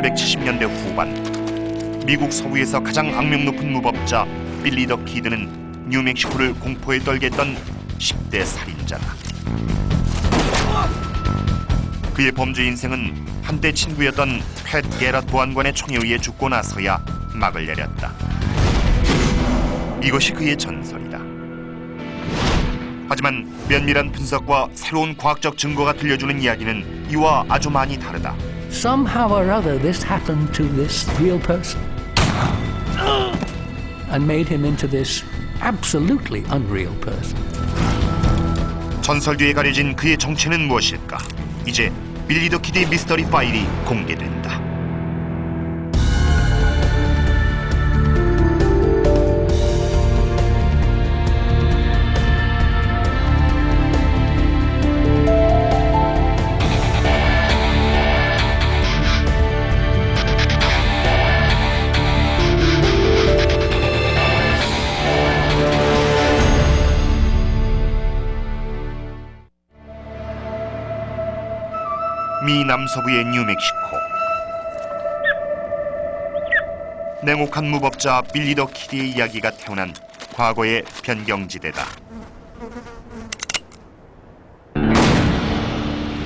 1870년대 후반 미국 서부에서 가장 악명 높은 무법자 빌리 더 키드는 뉴멕시코를 공포에 떨게 했던 10대 살인자다. 그의 범죄 인생은 한때 친구였던 팻 게럿 보안관의 총에 의해 죽고 나서야 막을 내렸다. 이것이 그의 전설이다. 하지만 면밀한 분석과 새로운 과학적 증거가 들려주는 이야기는 이와 아주 많이 다르다. Somehow or other, this happened to this real person and made him into this absolutely unreal person. 전설 뒤에 가려진 그의 정체는 무엇일까? 이제 빌리 더 키드의 미스터리 파일이 공개된다. 미 남서부의 뉴멕시코 냉혹한 무법자 빌리 더 키드의 이야기가 태어난 과거의 변경지대다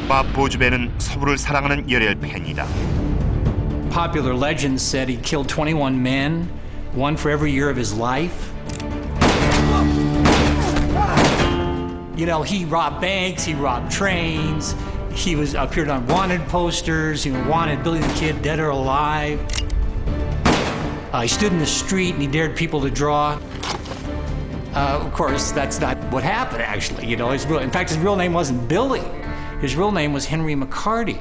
밥 보즈 벨은 서부를 사랑하는 열혈 팬이다 Popular legend said he killed 21 men, one for every year of his life. You know, he robbed banks, he robbed trains, he was appeared on wanted posters, he wanted Billy the Kid dead or alive. Uh, he stood in the street and he dared people to draw. Uh, of course, that's not what happened. Actually, you know, his real, in fact, his real name wasn't Billy. His real name was Henry McCarty.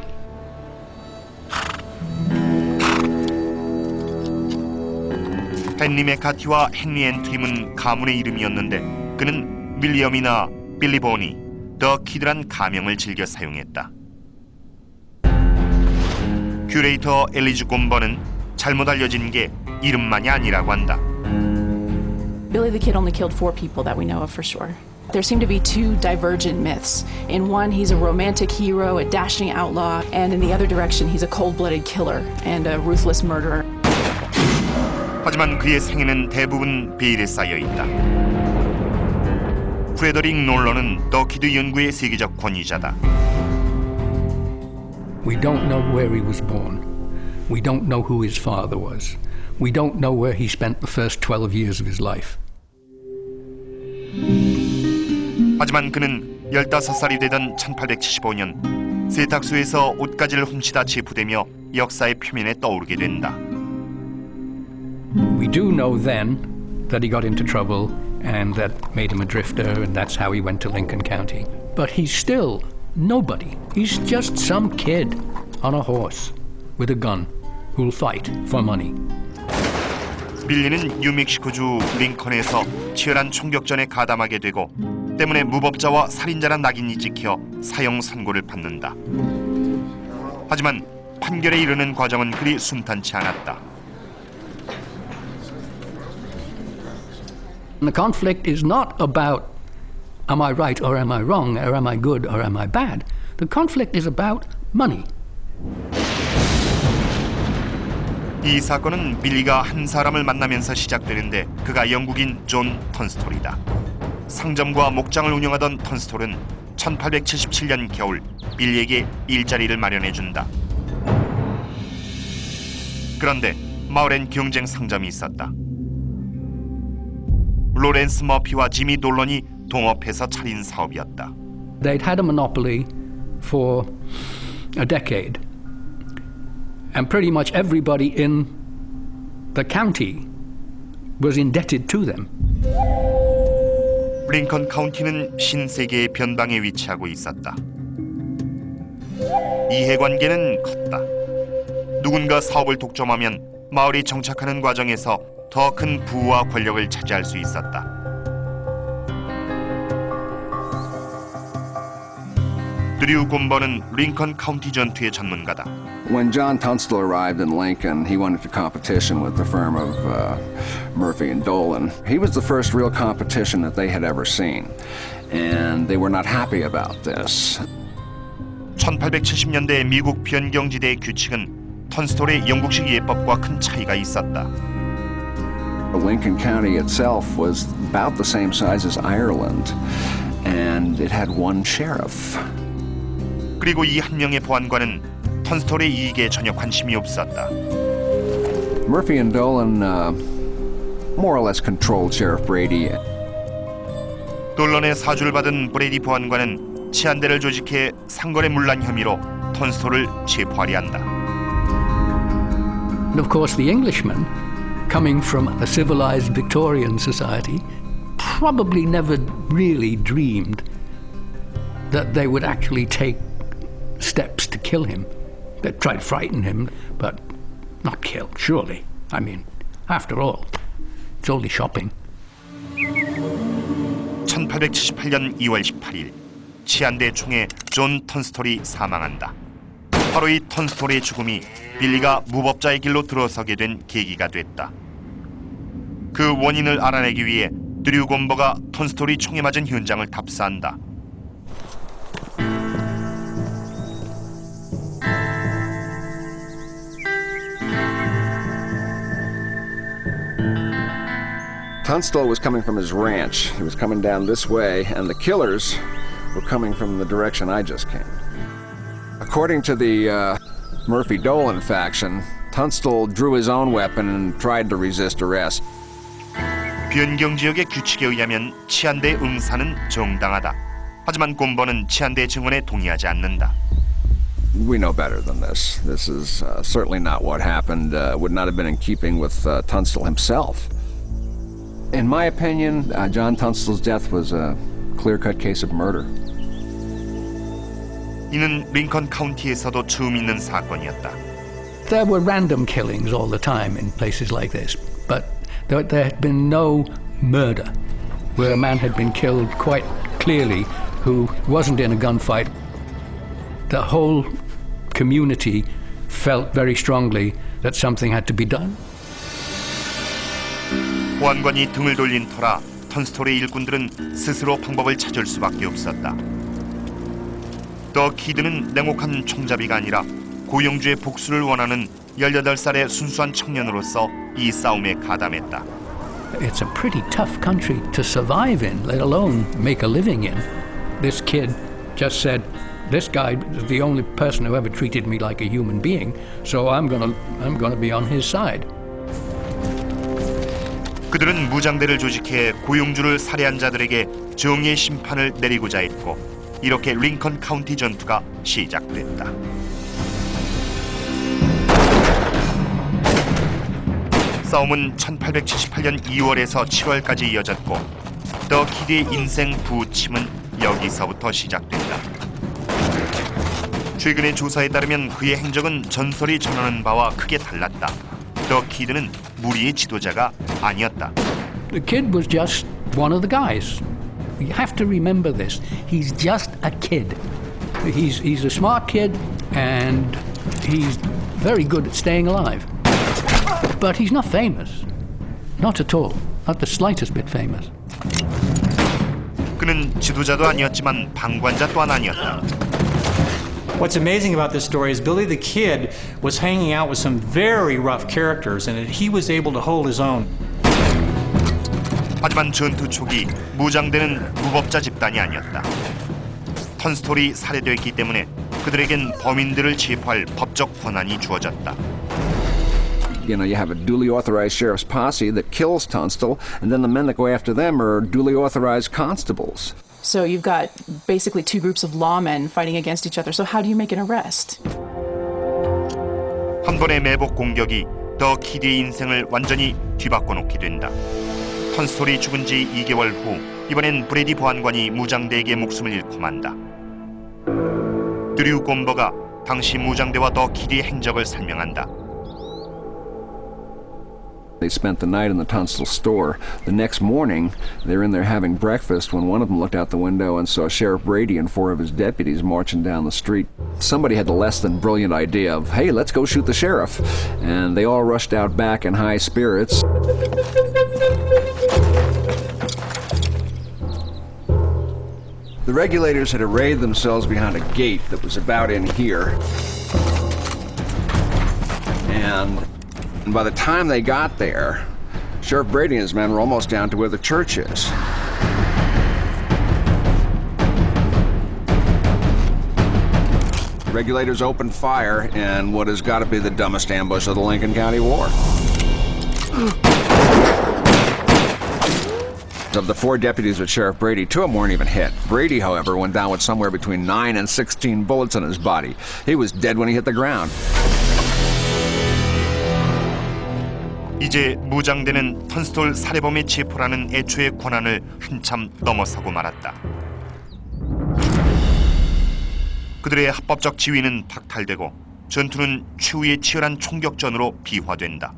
헨리 메카티와 헨리 앤트림은 가문의 이름이었는데 그는 윌리엄이나 빌리 보니, 더 키드란 가명을 즐겨 사용했다. 큐레이터 엘리즈 곰버는 잘못 알려진 게 이름만이 아니라고 한다. Billy the Kid only killed four people that we know of for sure. There seem to be two divergent myths. In one, he's a romantic hero, a dashing outlaw, and in the other direction, he's a cold blooded killer and a ruthless murderer. 하지만 그의 생애는 대부분 베일에 쌓여 있다. 프레더릭 놀런은 더 키드 연구의 세계적 권위자다. We don't know where he was born. We don't know who his father was. We don't know where he spent the first 12 years of his life. 하지만 그는 15살이 되던 1875년 세탁소에서 옷가지를 훔치다 체포되며 역사의 표면에 떠오르게 된다. We do know then that he got into trouble and that made him a drifter, and that's how he went to Lincoln County. But he's still nobody. He's just some kid on a horse with a gun who'll fight for money. 빌리는 뉴멕시코주 링컨에서 치열한 총격전에 가담하게 되고 때문에 무법자와 살인자란 낙인이 찍혀 사형 선고를 받는다. 하지만 판결에 이르는 과정은 그리 순탄치 않았다. And the conflict is not about am I right or am I wrong, or am I good or am I bad. The conflict is about money. 이 사건은 빌리가 한 사람을 만나면서 시작되는데 그가 영국인 존 턴스톨이다. 상점과 목장을 운영하던 턴스톨은 1877년 겨울 빌리에게 일자리를 마련해 준다. 그런데 마을엔 경쟁 상점이 있었다. 로렌스 머피와 지미 돌런이 동업해서 차린 사업이었다. They'd had a monopoly for a decade. And pretty much everybody in the county was indebted to them. 링컨 카운티는 신세계의 변방에 위치하고 있었다. 이해관계는 컸다. 누군가 사업을 독점하면 마을이 정착하는 과정에서 더 큰 부와 권력을 차지할 수 있었다. 드류 곰버는 링컨 카운티 전투의 전문가다. When John Tunstall arrived in Lincoln, he went into competition with the firm of uh, Murphy and Dolan. He was the first real competition that they had ever seen, and they were not happy about this. 1870년대 미국 변경지대의 규칙은 턴스톨의 영국식 예법과 큰 차이가 있었다. Lincoln County itself was about the same size as Ireland, and it had one sheriff. 그리고 이 한 명의 보안관은 턴스톨의 이익에 전혀 관심이 없었다. Murphy and Dolan uh, more or less controlled Sheriff Brady. 돌런의 사주를 받은 브레이디 보안관은 치안대를 조직해 상거래 문란 혐의로 턴스톨을 체포하려 한다. And of course, the Englishman, coming from a civilized Victorian society, probably never really dreamed that they would actually take steps to kill him. They tried to frighten him, but not kill, surely. I mean, after all, it's only shopping. 1878년 2월 18일 치안대 총에 존 턴스톨이 사망한다. 바로 이 턴스톨의 죽음이 빌리가 무법자의 길로 들어서게 된 계기가 됐다. 그 원인을 알아내기 위해 드류 곰버가 턴스톨이 총에 맞은 현장을 답사한다. Tunstall was coming from his ranch. He was coming down this way, and the killers were coming from the direction I just came. According to the uh, Murphy Dolan faction, Tunstall drew his own weapon and tried to resist arrest. 변경 지역의 규칙에 의하면 치안대 응사는 정당하다. 하지만 곰버는 치안대 증언에 동의하지 않는다. We know better than this. This is uh, certainly not what happened. Uh, would not have been in keeping with uh, Tunstall himself. In my opinion, uh, John Tunstall's death was a clear-cut case of murder. 이는 링컨 카운티에서도 처음 있는 사건이었다. There were random killings all the time in places like this, but there, there had been no murder where a man had been killed quite clearly who wasn't in a gunfight. The whole community felt very strongly that something had to be done. 보안관이 등을 돌린 터라 턴스톨의 일꾼들은 스스로 방법을 찾을 수밖에 없었다. 더 키드는 냉혹한 총잡이가 아니라 고영주의 복수를 원하는 18살의 순수한 청년으로서 이 싸움에 가담했다. It's a pretty tough country to survive in, let alone make a living in. This kid just said, This guy is the only person who ever treated me like a human being, so I'm gonna, I'm gonna be on his side. 그들은 무장대를 조직해 고용주를 살해한 자들에게 정의의 심판을 내리고자 했고 이렇게 링컨 카운티 전투가 시작됐다. 싸움은 1878년 2월에서 7월까지 이어졌고 더 키드의 인생 부침은 여기서부터 시작된다. 최근의 조사에 따르면 그의 행적은 전설이 전하는 바와 크게 달랐다. 더 키드는 무리의 지도자가 아니었다. The kid was just one of the guys. You have to remember this. He's just a kid. He's, he's a smart kid and he's very good at staying alive. But he's not famous. Not at all. Not the slightest bit famous. 그는 지도자도 아니었지만 방관자 또한 아니었다. What's amazing about this story is Billy the Kid was hanging out with some very rough characters, and he was able to hold his own. 하지만 전투 초기 무장대는 무법자 집단이 아니었다. 턴스톨이 살해됐기 때문에 그들에겐 범인들을 체포할 법적 권한이 주어졌다. You know, you have a duly authorized sheriff's posse that kills Tunstall, and then the men that go after them are duly authorized constables. So you've got basically two groups of lawmen fighting against each other. So how do you make an arrest? 한 번의 매복 공격이 더 키드의 인생을 완전히 뒤바꿔 놓게 된다. 턴스톨이 죽은 지 2개월 후 이번엔 브레디 보안관이 무장대에게 목숨을 잃고 만다. 드류 곰버가 당시 무장대와 더 키드의 행적을 설명한다. They spent the night in the Tunstall store. The next morning, they're in there having breakfast when one of them looked out the window and saw Sheriff Brady and four of his deputies marching down the street. Somebody had the less than brilliant idea of, hey, let's go shoot the sheriff. And they all rushed out back in high spirits. The regulators had arrayed themselves behind a gate that was about in here. And by the time they got there, Sheriff Brady and his men were almost down to where the church is. Regulators opened fire in what has got to be the dumbest ambush of the Lincoln County War. Of the four deputies with Sheriff Brady, two of them weren't even hit. Brady, however, went down with somewhere between 9 and 16 bullets in his body. He was dead when he hit the ground. 이제 무장대는 턴스톨 살해범의 체포라는 애초의 권한을 한참 넘어서고 말았다. 그들의 합법적 지위는 박탈되고 전투는 최후의 치열한 총격전으로 비화된다.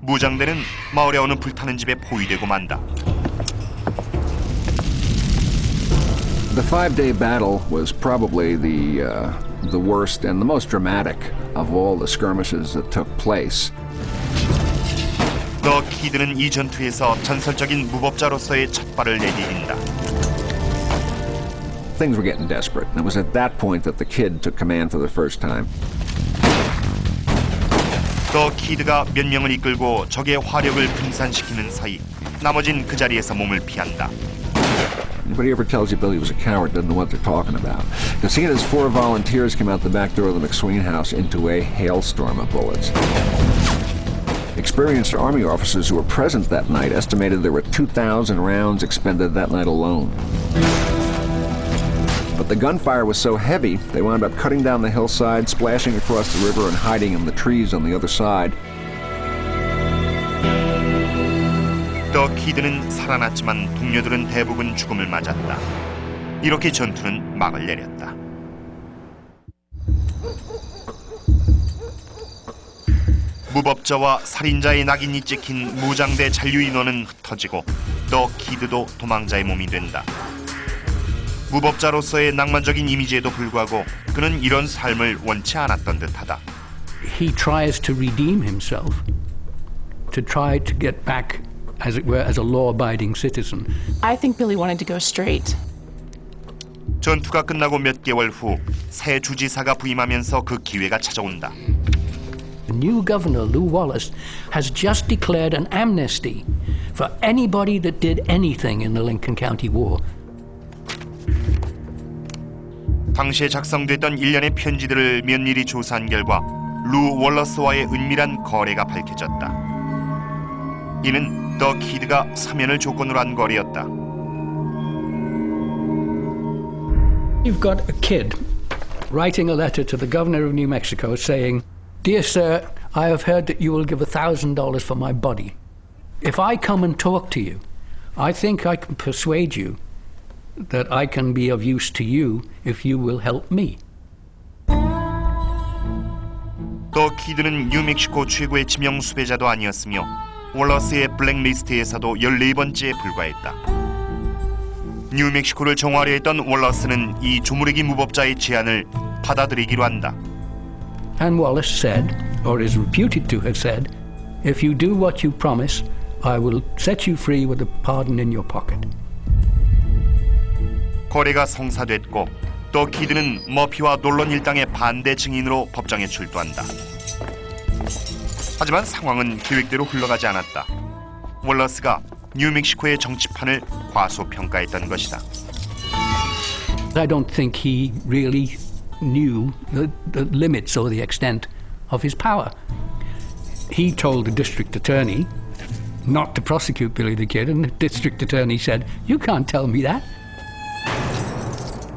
무장대는 마을에 어느 불타는 집에 포위되고 만다. The five-day battle was probably the uh, the worst and the most dramatic of all the skirmishes that took place. 더 키드는 이 전투에서 전설적인 무법자로서의 첫 발을 내디딘다. Things were getting desperate, and it was at that point that the kid took command for the first time. 더 키드가 몇 명을 이끌고 적의 화력을 분산시키는 사이 나머진 그 자리에서 몸을 피한다. Anybody ever tells you Billy was a coward doesn't know what they're talking about. Because he and his four volunteers came out the back door of the McSween house into a hailstorm of bullets. Experienced Army officers who were present that night estimated there were 2,000 rounds expended that night alone. But the gunfire was so heavy, they wound up cutting down the hillside, splashing across the river, and hiding in the trees on the other side. 더 키드는 살아났지만 동료들은 대부분 죽음을 맞았다. 이렇게 전투는 막을 내렸다. 무법자와 살인자의 낙인이 찍힌 무장대 잔류 인원은 흩어지고 더 키드도 도망자의 몸이 된다. 무법자로서의 낭만적인 이미지에도 불구하고 그는 이런 삶을 원치 않았던 듯하다. He tries to redeem himself, to try to get back, as it were, as a law abiding citizen. I think Billy wanted to go straight. 전투가 끝나고 몇 개월 후 새 주지사가 부임하면서 그 기회가 찾아온다. The new governor, Lou Wallace, has just declared an amnesty for anybody that did anything in the Lincoln County War. 당시에 작성됐던 일련의 편지들을 면밀히 조사한 결과 루 월러스와의 은밀한 거래가 밝혀졌다. 이는 더 키드가 사면을 조건으로 한 거래였다. You've got a kid writing a letter to the governor of New Mexico saying, Dear sir, I have heard that you will give a thousand dollars for my body. If I come and talk to you, I think I can persuade you that I can be of use to you if you will help me. 더 키드는 뉴멕시코 최고의 지명 수배자도 아니었으며 월러스의 블랙리스트에서도 14번째에 불과했다. 뉴멕시코를 정화하려 했던 월러스는 이 조무래기 무법자의 제안을 받아들이기로 한다. And Wallace said, or is reputed to have said, If you do what you promise, I will set you free with a pardon in your pocket. 거래가 성사됐고 또 키드는 머피와 놀런 일당의 반대 증인으로 법정에 출두한다. 하지만 상황은 계획대로 흘러가지 않았다. 월러스가 뉴멕시코의 정치판을 과소평가했던 것이다. I don't think he really knew the, the limits or the extent of his power. He told the district attorney not to prosecute Billy the Kid, and the district attorney said, You can't tell me that.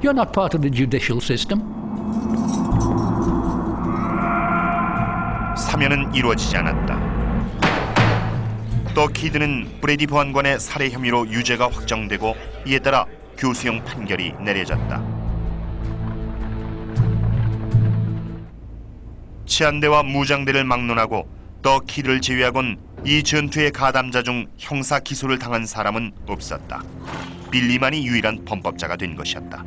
You're not part of the judicial system. 사면은 이루어지지 않았다. 또 키드는 브레디 보안관의 살해 혐의로 유죄가 확정되고 이에 따라 교수형 판결이 내려졌다. 치안대와 무장대를 막론하고 더 키드를 제외하곤 이 전투의 가담자 중 형사 기소를 당한 사람은 없었다. 빌리만이 유일한 범법자가 된 것이었다.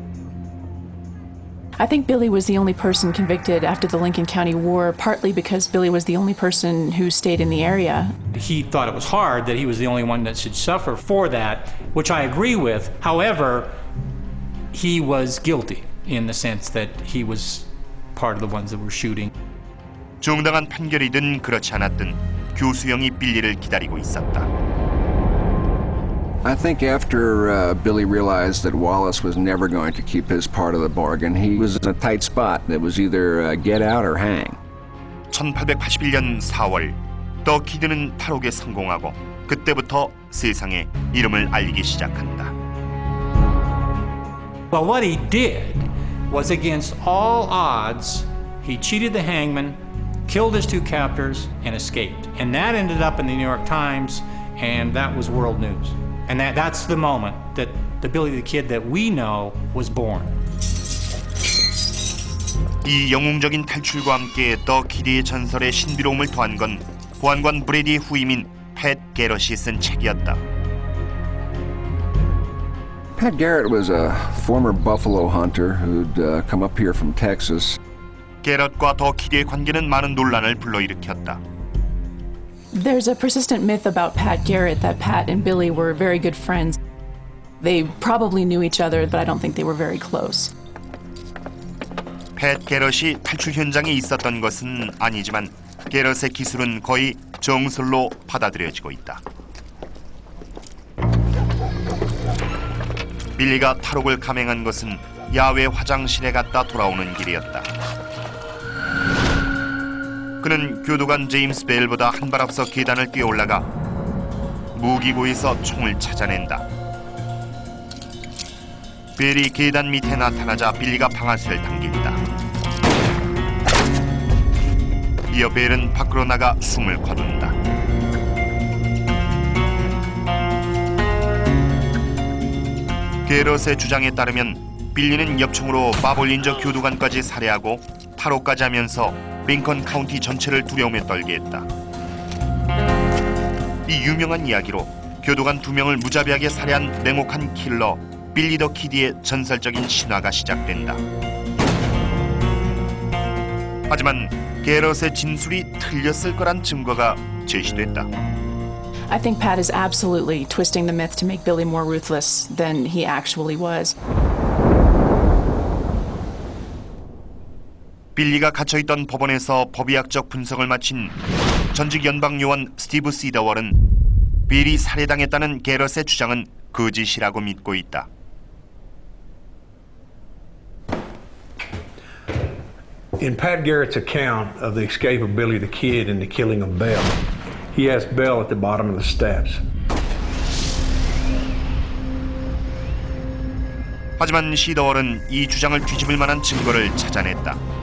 I think Billy was the only person convicted after the Lincoln County War, partly because Billy was the only person who stayed in the area. He thought it was hard that he was the only one that should suffer for that, which I agree with. However, he was guilty in the sense that he was part of the ones that were shooting. 정당한 판결이든 그렇지 않았든 교수형이 빌리를 기다리고 있었다. I think after uh, Billy realized that Wallace was never going to keep his part of the bargain, he was in a tight spot. It was either uh, get out or hang. 1881년 4월 더 키드는 탈옥에 성공하고 그때부터 세상에 이름을 알리기 시작한다. Well, what he did was against all odds, he cheated the hangman, killed his two captors, and escaped. And that ended up in the New York Times, and that was world news. And that, that's the moment that the Billy the Kid that we know was born. 이 영웅적인 탈출과 함께 더 키드의 전설에 신비로움을 더한 건 보안관 브레디의 후임인 팻 게럿이 쓴 책이었다. Pat Garrett was a former buffalo hunter who'd uh, come up here from Texas. 게럿과 더 키드의 관계는 많은 논란을 불러일으켰다. There's a persistent myth about Pat Garrett that Pat and Billy were very good friends. They probably knew each other, but I don't think they were very close. 팻 게럿이 탈출 현장에 있었던 것은 아니지만 게럿의 기술은 거의 정설로 받아들여지고 있다. 빌리가 탈옥을 감행한 것은 야외 화장실에 갔다 돌아오는 길이었다. 그는 교도관 제임스 벨보다 한 발 앞서 계단을 뛰어 올라가 무기고에서 총을 찾아낸다. 벨이 계단 밑에 나타나자 빌리가 방아쇠를 당긴다. 이어 벨은 밖으로 나가 숨을 거둔다. 게럿의 주장에 따르면 빌리는 엽총으로 밥 올린저 교도관까지 살해하고 탈옥까지 하면서 링컨 카운티 전체를 두려움에 떨게 했다. 이 유명한 이야기로 교도관 두 명을 무자비하게 살해한 냉혹한 킬러 빌리 더 키드의 전설적인 신화가 시작된다. 하지만 게럿의 진술이 틀렸을 거란 증거가 제시됐다. I think Pat is absolutely twisting the myth to make Billy more ruthless than he actually was. 빌리가 갇혀있던 법원에서 법의학적 분석을 마친 전직 연방 요원 스티브 시더월은 빌이 살해당했다는 게럿의 주장은 거짓이라고 믿고 있다. In Pat Garrett's account of the escape of Billy the Kid and the killing of Bell, he has Bell at the bottom of the steps. 하지만 시더월은 이 주장을 뒤집을 만한 증거를 찾아냈다.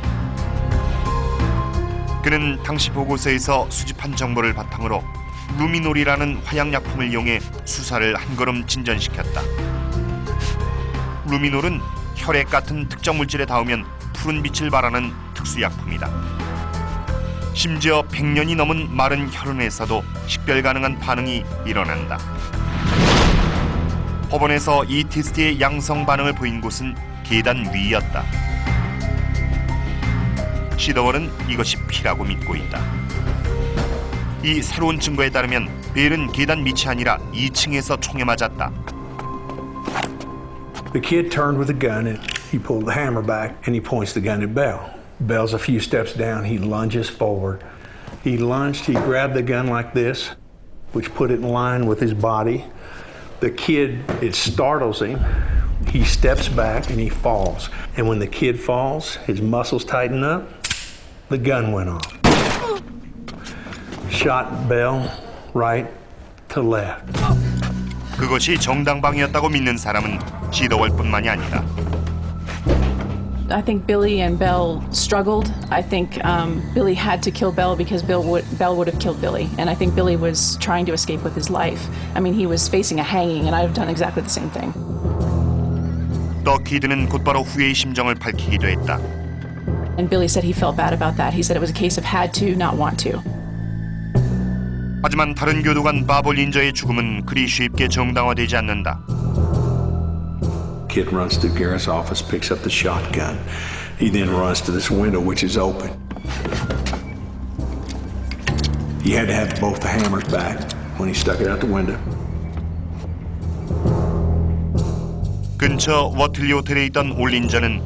그는 당시 보고서에서 수집한 정보를 바탕으로 루미놀이라는 화약약품을 이용해 수사를 한 걸음 진전시켰다. 루미놀은 혈액 같은 특정 물질에 닿으면 푸른 빛을 발하는 특수약품이다. 심지어 100년이 넘은 마른 혈흔에서도 식별 가능한 반응이 일어난다. 법원에서 이 테스트의 양성 반응을 보인 곳은 계단 위였다. 시더월은 이것이 피라고 믿고 있다. 이 새로운 증거에 따르면 벨은 계단 밑이 아니라 2층에서 총에 맞았다. The kid turned with a gun and he pulled the hammer back and he points the gun at Bell. Bell's a few steps down. He lunges forward. He lunged, he grabbed the gun like this, which put it in line with his body. The kid, it startles him. He steps back and he falls. And when the kid falls, his muscles tighten up. The gun went off. Shot Bell right to left. 그것이 정당방위였다고 믿는 사람은 시더월뿐만이 아니다. I think Billy and Bell struggled. I think um, Billy had to kill Bell because Bill would, Bell would have killed Billy. And I think Billy was trying to escape with his life. I mean, he was facing a hanging, and I'd have done exactly the same thing. 더 키드는 곧바로 후회의 심정을 밝히기도 했다. And Billy said he felt bad about that. He said it was a case of had to, not want to. 하지만 다른 교도관 바볼린저의 죽음은 그리 쉽게 정당화되지 않는다. Kid runs to Garrett's office, picks up the shotgun. He then runs to this window, which is open. He had to have both the hammers back when he stuck it out the window. 근처 워틀리 호텔에 있던 올린저는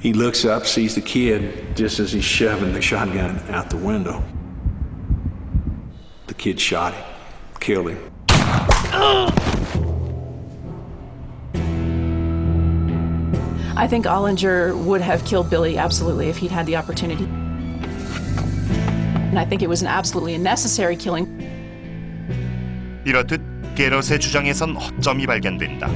he looks up, sees the kid just as he's shoving the shotgun out the window. The kid shot him, killed him. I think Ollinger would have killed Billy absolutely if he'd had the opportunity. And I think it was an absolutely necessary killing. 이렇듯 게럿의 주장에선 허점이 발견된다.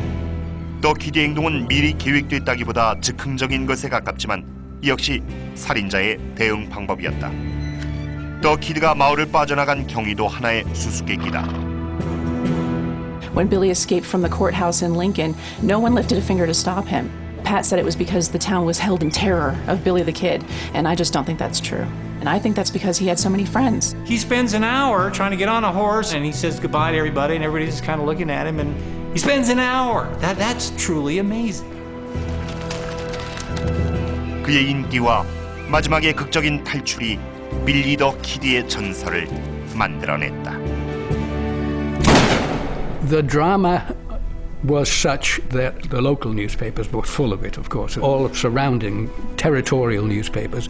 더 키드의 행동은 미리 계획됐다기보다 즉흥적인 것에 가깝지만 이 역시 살인자의 대응 방법이었다. 더 키드가 마을을 빠져나간 경위도 하나의 수수께끼다. When Billy escaped from the courthouse in Lincoln, no one lifted a finger to stop him. Pat said it was because the town was held in terror of Billy the Kid, and I just don't think that's true. And I think that's because he had so many friends. He spends an hour trying to get on a horse and he says goodbye to everybody and everybody's just kind of looking at him and he spends an hour. That, that's truly amazing. 그의 인기와 마지막의 극적인 탈출이 빌리 더 키드의 전설을 만들어냈다. The drama was such that the local newspapers were full of it, of course, all surrounding territorial newspapers,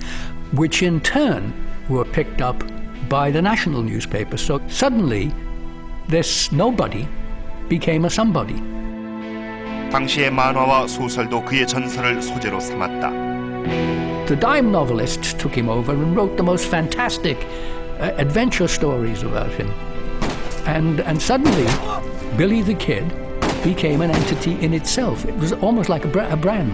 which in turn were picked up by the national newspapers. So suddenly, this nobody became a somebody. 당시의 만화와 소설도 그의 전설을 소재로 삼았다. The dime novelists took him over and wrote the most fantastic uh, adventure stories about him. And, and suddenly, Billy the Kid became an entity in itself. It was almost like a, bra- a brand.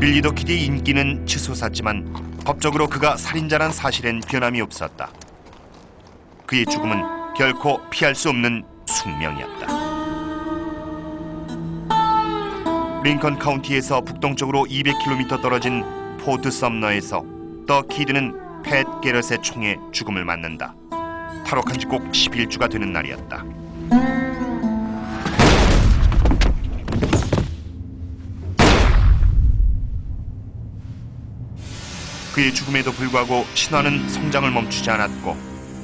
빌리 더 키드의 인기는 치솟았지만 법적으로 그가 살인자란 사실엔 변함이 없었다. 그의 죽음은 결코 피할 수 없는 숙명이었다. 링컨 카운티에서 북동쪽으로 200km 떨어진 포트 썸너에서 더 키드는 팻 게럿의 총에 죽음을 맞는다. 탈옥한 지 꼭 11주가 되는 날이었다. 그의 죽음에도 불구하고 신화는 성장을 멈추지 않았고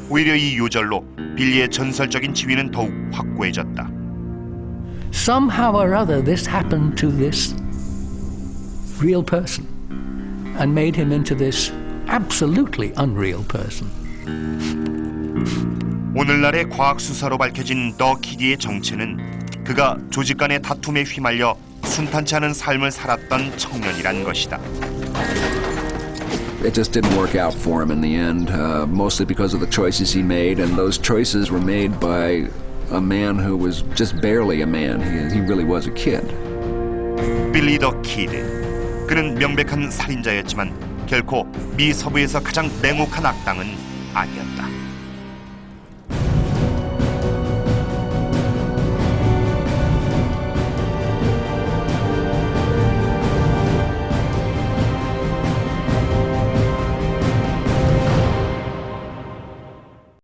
오히려 이 요절로 빌리의 전설적인 지위는 더욱 확고해졌다. Somehow or other, this happened to this real person and made him into this absolutely unreal person. 오늘날의 과학 수사로 밝혀진 더 키디의 정체는 그가 조직 간의 다툼에 휘말려 순탄치 않은 삶을 살았던 청년이란 것이다. It just didn't work out for him in the end, uh, mostly because of the choices he made, and those choices were made by a man who was just barely a man. He, he really was a kid. 빌리 더 키드. 그는 명백한 살인자였지만 결코 미 서부에서 가장 냉혹한 악당은 아니었다.